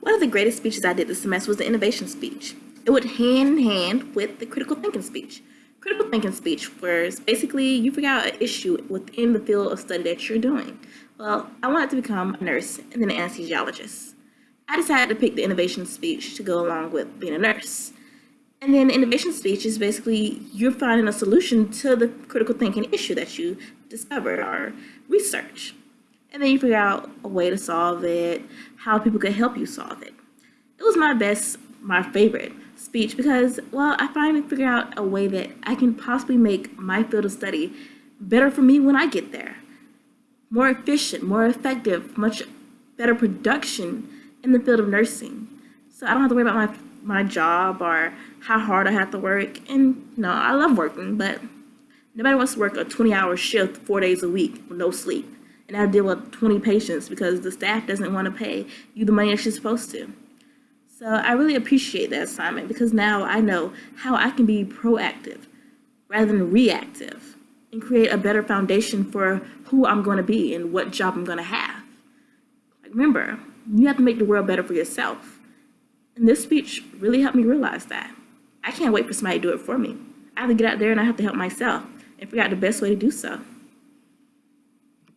One of the greatest speeches I did this semester was the innovation speech. It went hand in hand with the critical thinking speech. Critical thinking speech was basically you figure out an issue within the field of study that you're doing. Well, I wanted to become a nurse and then an anesthesiologist. I decided to pick the innovation speech to go along with being a nurse. And then the innovation speech is basically you're finding a solution to the critical thinking issue that you discovered or research. And then you figure out a way to solve it, how people could help you solve it. It was my best, my favorite speech because, well, I finally figured out a way that I can possibly make my field of study better for me when I get there. More efficient, more effective, much better production in the field of nursing. So I don't have to worry about my my job or how hard I have to work. And no, know, I love working, but nobody wants to work a 20 hour shift four days a week with no sleep. And I deal with 20 patients because the staff doesn't want to pay you the money that you're supposed to. So I really appreciate that assignment because now I know how I can be proactive rather than reactive and create a better foundation for who I'm going to be and what job I'm going to have. Like, remember, you have to make the world better for yourself. And this speech really helped me realize that. I can't wait for somebody to do it for me. I have to get out there and I have to help myself and figure out the best way to do so.